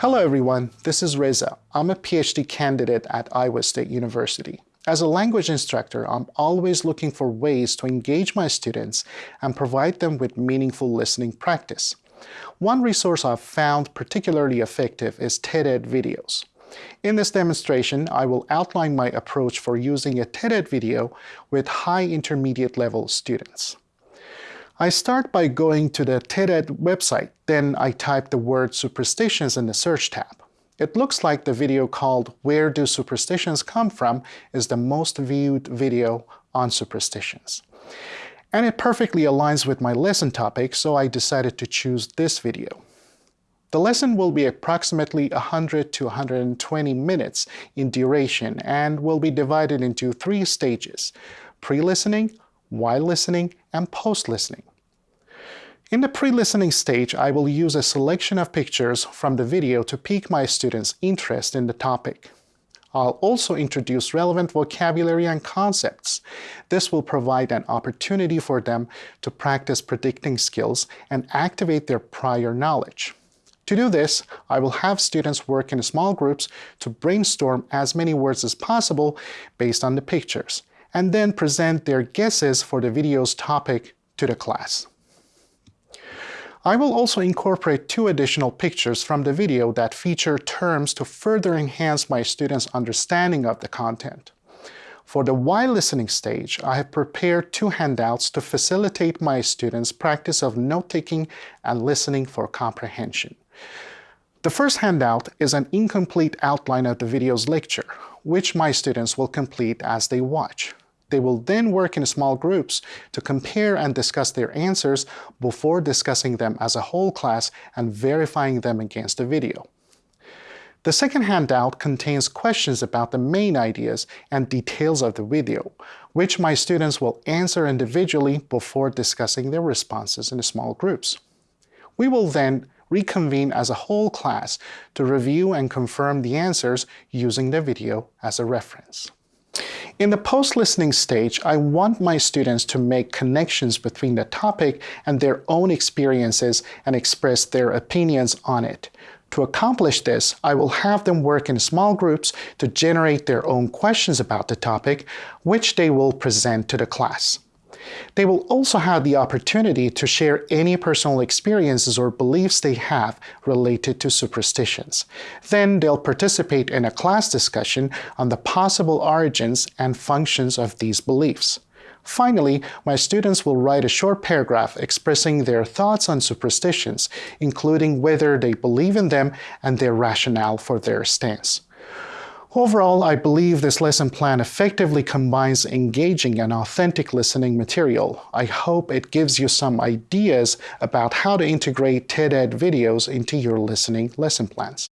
Hello everyone, this is Reza. I'm a PhD candidate at Iowa State University. As a language instructor, I'm always looking for ways to engage my students and provide them with meaningful listening practice. One resource I've found particularly effective is TED-Ed videos. In this demonstration, I will outline my approach for using a TED-Ed video with high intermediate level students. I start by going to the TED-Ed website, then I type the word superstitions in the search tab. It looks like the video called Where Do Superstitions Come From is the most viewed video on superstitions. And it perfectly aligns with my lesson topic, so I decided to choose this video. The lesson will be approximately 100 to 120 minutes in duration and will be divided into three stages, pre-listening, while listening, and post-listening. In the pre-listening stage, I will use a selection of pictures from the video to pique my students' interest in the topic. I'll also introduce relevant vocabulary and concepts. This will provide an opportunity for them to practice predicting skills and activate their prior knowledge. To do this, I will have students work in small groups to brainstorm as many words as possible based on the pictures, and then present their guesses for the video's topic to the class. I will also incorporate two additional pictures from the video that feature terms to further enhance my students' understanding of the content. For the while listening stage, I have prepared two handouts to facilitate my students' practice of note-taking and listening for comprehension. The first handout is an incomplete outline of the video's lecture, which my students will complete as they watch. They will then work in small groups to compare and discuss their answers before discussing them as a whole class and verifying them against the video. The second handout contains questions about the main ideas and details of the video, which my students will answer individually before discussing their responses in small groups. We will then reconvene as a whole class to review and confirm the answers using the video as a reference. In the post-listening stage, I want my students to make connections between the topic and their own experiences and express their opinions on it. To accomplish this, I will have them work in small groups to generate their own questions about the topic, which they will present to the class. They will also have the opportunity to share any personal experiences or beliefs they have related to superstitions. Then they'll participate in a class discussion on the possible origins and functions of these beliefs. Finally, my students will write a short paragraph expressing their thoughts on superstitions, including whether they believe in them and their rationale for their stance. Overall, I believe this lesson plan effectively combines engaging and authentic listening material. I hope it gives you some ideas about how to integrate TED-Ed videos into your listening lesson plans.